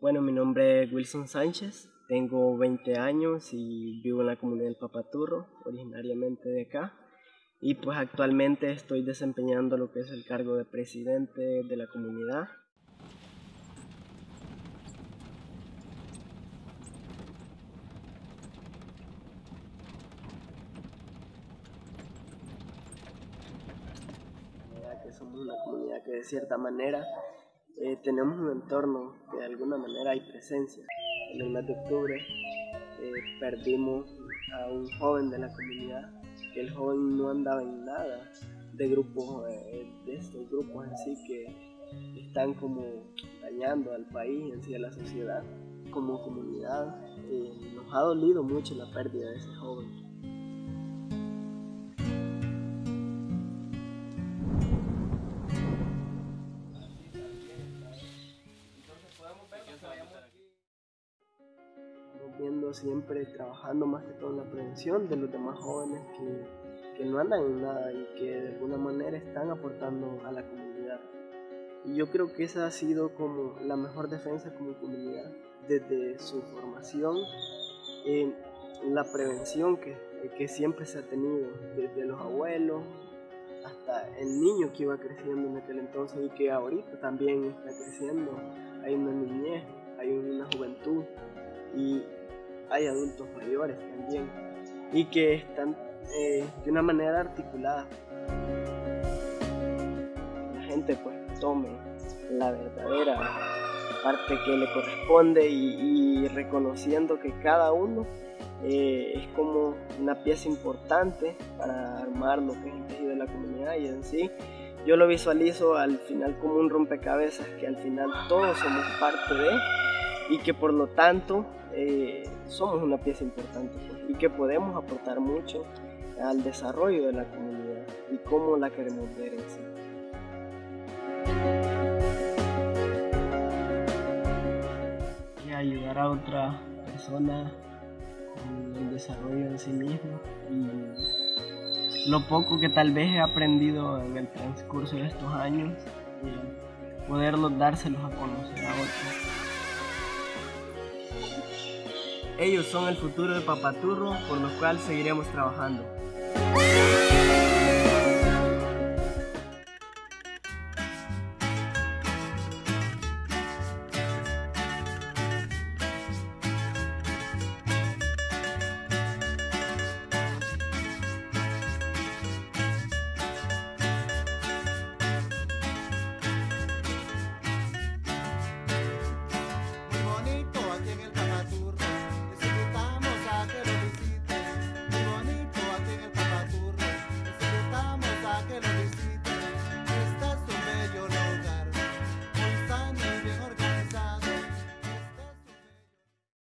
Bueno, mi nombre es Wilson Sánchez, tengo 20 años y vivo en la comunidad del Papaturro, originariamente de acá. Y pues actualmente estoy desempeñando lo que es el cargo de presidente de la comunidad. que somos una comunidad que de cierta manera eh, tenemos un entorno que de alguna manera hay presencia. En el mes de octubre eh, perdimos a un joven de la comunidad, que el joven no andaba en nada de grupos, eh, de estos grupos en sí que están como dañando al país, en a la sociedad. Como comunidad nos ha dolido mucho la pérdida de ese joven. Siempre trabajando más que todo en la prevención de los demás jóvenes que, que, no andan en nada y que de alguna manera están aportando a la comunidad. Y yo creo que esa ha sido como la mejor defensa como comunidad desde su formación, en la prevención que, que siempre se ha tenido desde los abuelos hasta el niño que iba creciendo en aquel entonces y que ahorita también está creciendo. Hay una niñez, hay una juventud hay adultos mayores también y que están eh, de una manera articulada. La gente pues tome la verdadera parte que le corresponde y, reconociendo que cada uno eh, es como una pieza importante para armar lo que es el tejido de la comunidad y en sí yo lo visualizo al final como un rompecabezas que al final todos somos parte de y que por lo tanto eh, somos una pieza importante pues, y que podemos aportar mucho al desarrollo de la comunidad y cómo la queremos ver en sí. Y ayudar a otra persona con el desarrollo de sí mismo y lo poco que tal vez he aprendido en el transcurso de estos años, y dárselos a conocer a otros. Ellos son el futuro de Papaturro, por lo cual seguiremos trabajando.